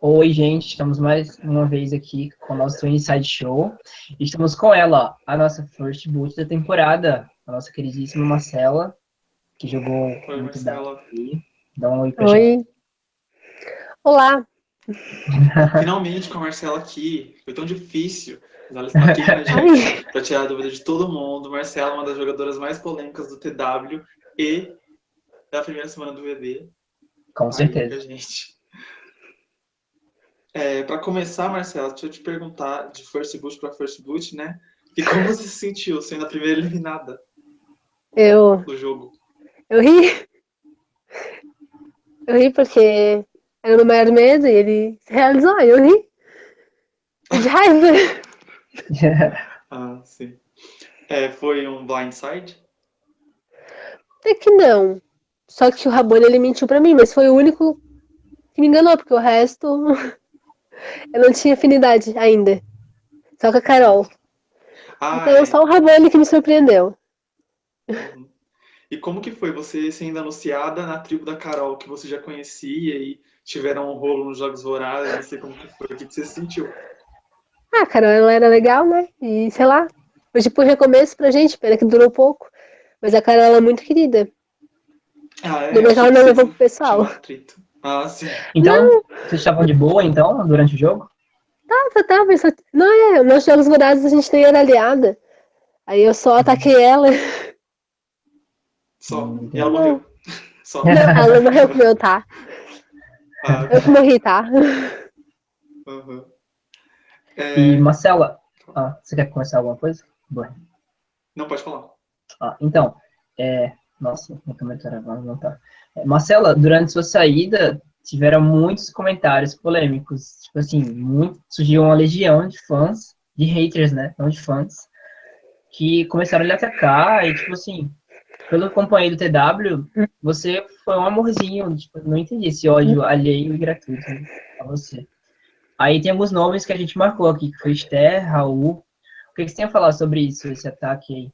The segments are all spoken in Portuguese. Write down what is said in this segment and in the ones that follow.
Oi, gente, estamos mais uma vez aqui com o nosso Inside Show. Estamos com ela, a nossa first boot da temporada, a nossa queridíssima Marcela, que jogou Oi, muito Marcela. daqui. Dá um oi pra Oi. Olá. Finalmente com a Marcela aqui. Foi tão difícil. Mas ela está aqui com a gente Ai, para tirar a dúvida de todo mundo. Marcela, uma das jogadoras mais polêmicas do TW e da primeira semana do VD. Com Aí, certeza. com a gente. É, para começar, Marcela, deixa eu te perguntar de First Boot para First Boot, né? E como você se sentiu sendo a primeira eliminada eu, do jogo? eu ri. Eu ri porque era o maior medo e ele se realizou, aí eu ri. De raiva. Ah, sim. É, foi um blindside? Até que não. Só que o Rabone ele mentiu pra mim, mas foi o único que me enganou, porque o resto eu não tinha afinidade ainda. Só com a Carol. Ah, Então é. só o Rabone que me surpreendeu. Uhum. E como que foi você sendo anunciada na tribo da Carol, que você já conhecia e tiveram um rolo nos Jogos Vorazes, não sei como que foi, o que você sentiu? Ah, a Carol ela era legal, né? E sei lá. Foi tipo um recomeço pra gente, pena que durou pouco. Mas a Carol ela é muito querida. Ah, é? Depois ela não levou pro pessoal. Ah, sim. Então, vocês estavam de boa, então, durante o jogo? Tava, tava. Só... Não, é, nos jogos vorazes a gente nem era aliada. Aí eu só ataquei ela. Só. Hum, E ela não. morreu. Só. Não, ela não morreu com eu, tá? Ah, Eu que morri, tá? uhum. E, É, Marcela, ah, você quer começar alguma coisa? Boa. Não, pode falar. Ah, então, é... Nossa, meu comentário agora não tá. É, Marcela, durante sua saída, tiveram muitos comentários polêmicos. Tipo assim, muito, surgiu uma legião de fãs, de haters, né? Não de fãs, que começaram a lhe atacar e, tipo assim, pelo companheiro do TW, você foi um amorzinho. Tipo, não entendi esse ódio alheio e gratuito a você. Aí tem alguns nomes que a gente marcou aqui, que foi Esther, Raul. O que que você tem a falar sobre isso, esse ataque aí?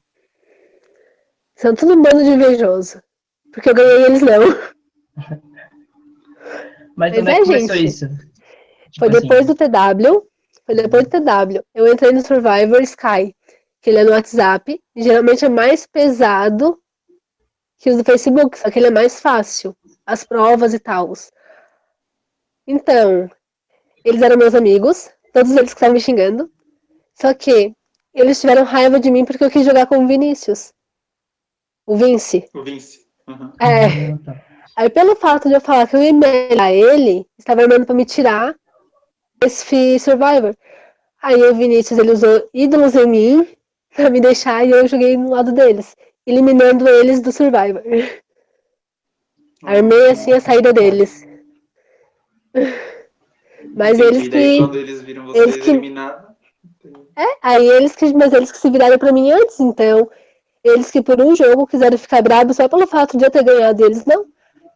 São tudo um bando de invejoso. Porque eu ganhei eles não. Mas Mas como é é, que começou gente. isso? Tipo Foi assim, depois do TW. Foi depois do TW. Eu entrei no Survivor Sky, que ele é no WhatsApp. E geralmente é mais pesado que os do Facebook, só que ele é mais fácil. As provas e tal. Então, eles eram meus amigos, todos eles que estavam me xingando. Só que eles tiveram raiva de mim porque eu quis jogar com o Vinícius. O Vince. O Vince. Uhum. É. Tá. Aí pelo fato de eu falar que eu ia melhorar ele, estava armando pra me tirar esse Survivor. Aí o Vinícius ele usou ídolos em mim pra me deixar e eu joguei no lado deles, eliminando eles do Survivor. Armei assim a saída deles. Mas Entendi. eles que. quando eles viram vocês eles que- eliminados. Aí eles que. Mas eles que se viraram pra mim antes, então. Eles que por um jogo quiseram ficar bravos só pelo fato de eu ter ganhado eles, não.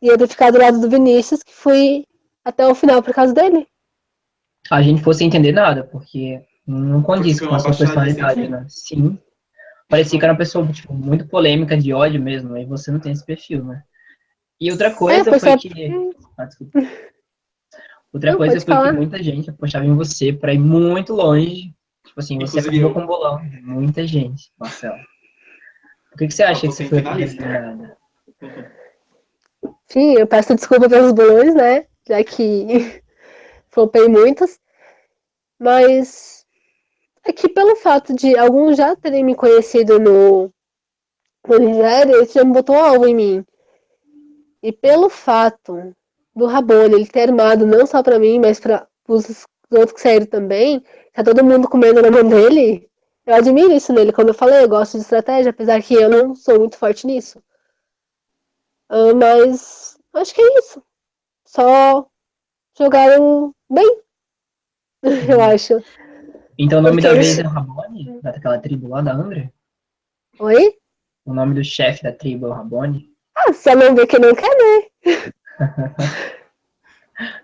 E eu ter ficado do lado do Vinícius, que fui até o final por causa dele. A gente fosse entender nada, porque não condiz com a sua personalidade, né? Sim. Parecia que era uma pessoa tipo, muito polêmica, de ódio mesmo, e você não tem esse perfil, né? E outra coisa foi foi só- que. Ah, desculpa. Outra Não, coisa foi falar. que muita gente apostava em você pra ir muito longe. Tipo assim, você Inclusive acabou eu. com um bolão. Muita gente, Marcelo. O que, que você acha que você foi finalista. Uhum. Enfim, eu peço desculpa pelos bolões, né? Já que flopei muitos. Mas é que pelo fato de alguns já terem me conhecido no, no Nigéria, eles já me botou alvo em mim. E pelo fato do Rabone ele ter armado não só pra mim, mas para os outros que saíram também, tá todo mundo comendo na mão dele. Eu admiro isso nele. Como eu falei, eu gosto de estratégia, apesar que eu não sou muito forte nisso. Ah, mas acho que é isso. Só jogaram bem. Eu acho. Então o nome Porque da eles- vez é o Rabone? Daquela tribo lá da Angra? Oi? O nome do chefe da tribo é o Rabone? Ah, se eu não ver que não quer, né?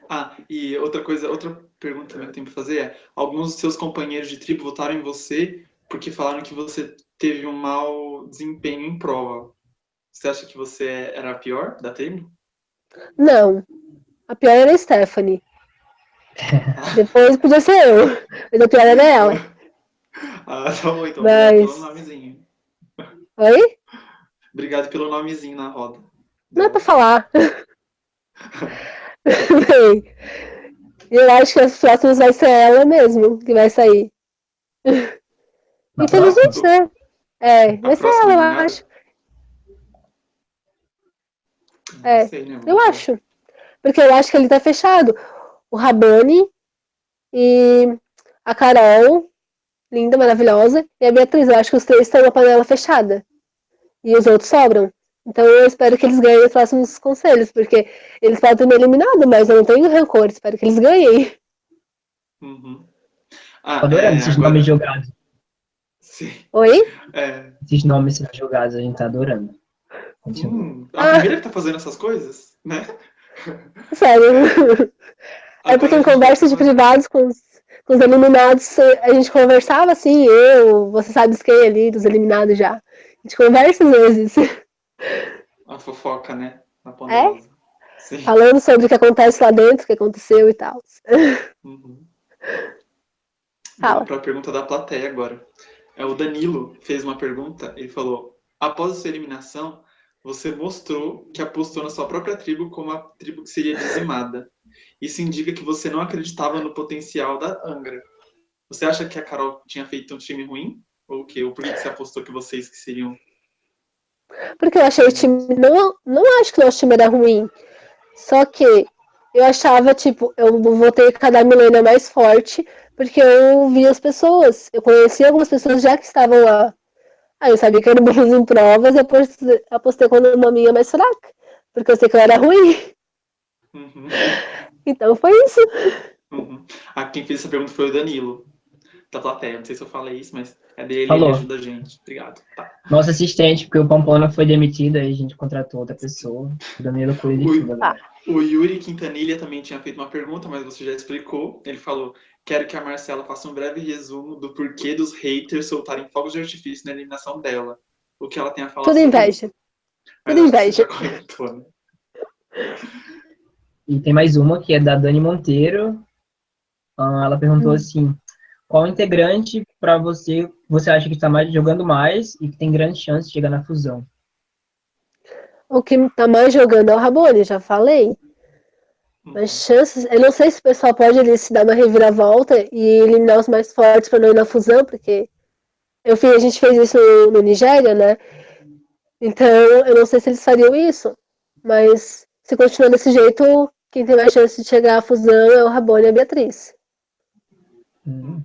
Ah, e outra coisa, outra pergunta também que eu tenho pra fazer é: alguns dos seus companheiros de tribo votaram em você porque falaram que você teve um mau desempenho em prova. Você acha que você era a pior da tribo? Não. A pior era a Stephanie. Depois podia ser eu. Mas a pior era ela. Ah, tá bom, então. Mas- Obrigado pelo nomezinho. Oi? Obrigado pelo nomezinho na roda. Não é pra falar. Bem, eu acho que as próximas vai ser ela mesmo que vai sair. Próxima? né? É, vai ser próxima ela, eu acho. É, sei, né, Eu acho. Porque eu acho que ele tá fechado. O Rabani e a Carol, linda, maravilhosa, e a Beatriz. Eu acho que os três estão na panela fechada. E os outros sobram. Então eu espero que eles ganhem os próximos conselhos, porque eles podem ter me eliminado, mas eu não tenho rancor. Espero que eles ganhem. Uhum. Ah, adorando é, esses agora- nomes jogados. Sim. Oi? É. Esses nomes sendo jogados, a gente tá adorando. Hum, a primeira que tá fazendo essas coisas, né? Sério. É porque em conversas de privados com os, com os eliminados, a gente conversava assim, eu, você sabe quem ali, dos eliminados já. A gente conversa às vezes, A fofoca, né? É? Na poderosa. Sim. falando sobre o que acontece lá dentro, o que aconteceu e tal. Uhum. Fala. Vamos para a pergunta da plateia agora. É, o Danilo fez uma pergunta, ele falou: após a sua eliminação, você mostrou que apostou na sua própria tribo como a tribo que seria dizimada. Isso indica que você não acreditava no potencial da Angra. Você acha que a Carol tinha feito um time ruim? Ou o quê? Ou por que você apostou que vocês que seriam. Porque eu achei o time. Não, não acho que o nosso time era ruim. Só que eu achava, tipo, eu votei cada milênio mais forte, porque eu vi as pessoas. Eu conhecia algumas pessoas já que estavam lá. Aí eu sabia que eram bons em provas, eu apostei, apostei com uma minha mais fraca. Porque eu sei que eu era ruim. Uhum, Então foi isso. uhum. Ah, quem fez essa pergunta foi o Danilo, da plateia. Não sei se eu falei isso, mas é dele, Falou. ele ajuda a gente. Obrigado. Tá. Nosso assistente, porque o Pampona foi demitido, aí a gente contratou outra pessoa. O Danilo cuida de Ui. tudo agora. O Yuri Quintanilha também tinha feito uma pergunta, mas você já explicou. Ele falou: quero que a Marcela faça um breve resumo do porquê dos haters soltarem fogos de artifício na eliminação dela. O que ela tem a falar Tudo sobre inveja. isso. Tudo inveja. comentou, né? E tem mais uma que é da Dani Monteiro. Ah, ela perguntou Hum. assim: qual integrante para você você acha que está mais jogando mais e que tem grande chance de chegar na fusão? O que tá mais jogando é o Rabone, já falei. Mas chances. Eu não sei se o pessoal pode ali se dar uma reviravolta e eliminar os mais fortes para não ir na fusão, porque eu fiz, a gente fez isso no, no Nigéria, né? Então eu não sei se eles fariam isso. Mas se continuar desse jeito, quem tem mais chance de chegar à fusão é o Rabone e a Beatriz. Hum.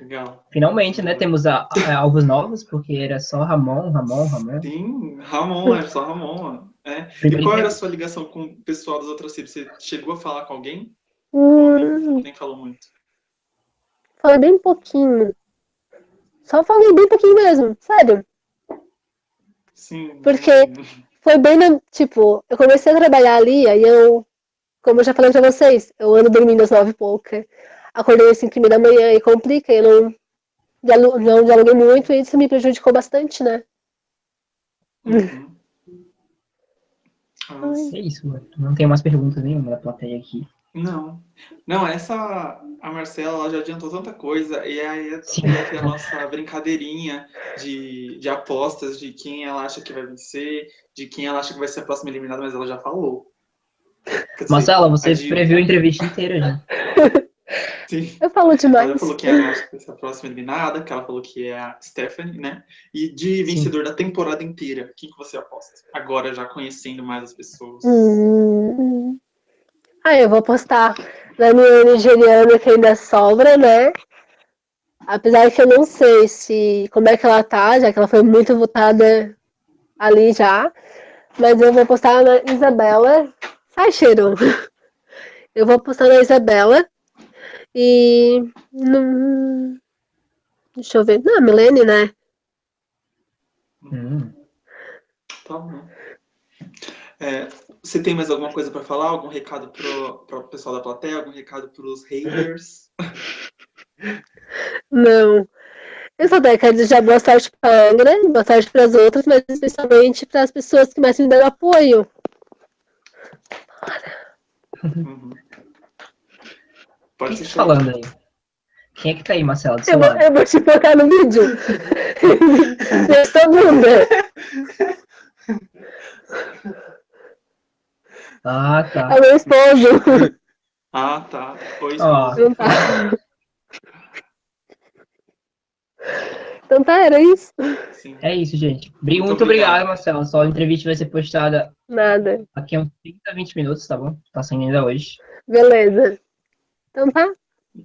Legal. Finalmente, né? Temos a, a- alvos novos, porque era só Ramon, Ramon, Ramon. Sim, Ramon, era só Ramon. É. E qual era a sua ligação com o pessoal das outras tribos? Você chegou a falar com alguém? Hum, Nem, falou muito. falei bem pouquinho. Só falei bem pouquinho mesmo, sério. Sim. Porque- Foi bem na, tipo, eu comecei a trabalhar ali, aí eu, como eu já falei pra vocês, eu ando dormindo às nove e pouca. Acordei às cinco e meia da manhã e complica, eu não, não dialoguei muito e isso me prejudicou bastante, né? Uhum. Ah, É isso, mano. Não tem mais perguntas nenhuma da plateia aqui. Não. Não, essa. A Marcela ela já adiantou tanta coisa. E aí ter a nossa brincadeirinha de, de apostas de quem ela acha que vai vencer, de quem ela acha que vai ser a próxima eliminada, mas ela já falou. Dizer, Marcela, você previu a entrevista inteira já. Sim. Eu falo demais. falou ela acha que ser a próxima eliminada, que ela falou que é a Stephanie, né? E de vencedor da temporada inteira, quem que você aposta? Agora já conhecendo mais as pessoas. Hum. Ah, eu vou postar na minha nigeriana que ainda sobra, né? Apesar que eu não sei se como é que ela tá, já que ela foi muito votada ali já. Mas eu vou postar na Isabela. Sai, cheiro! Eu vou postar na Isabela. E. Não... Deixa eu ver. Não, Milene, né? Hum. Tá bom. É, você tem mais alguma coisa para falar? Algum recado para o pessoal da plateia? Algum recado para os haters? Não. Eu só quero desejar boa sorte para a Angra, boa sorte para as outras, mas especialmente para as pessoas que mais me deram apoio. Bora. Uhum. Pode que você ser tá falando aí? Quem é que tá aí, Marcelo? Eu vou, eu vou te focar no vídeo. Desta bunda. Ah, tá. É meu esposo. Ah, tá. Oi, Ó. esposa. Não tá. Então tá, era isso. Sim. É isso, gente. Muito Muito, obrigado, obrigado. Marcelo. Sua entrevista vai ser postada Nada. daqui a uns 30, 20 minutos, tá bom? Tá saindo ainda hoje. Beleza. Então tá.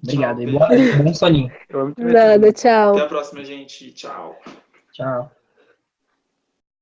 Obrigado. E boa- bom soninho. Eu amo te ver. Nada, tchau. Até a próxima, gente. Tchau. Tchau.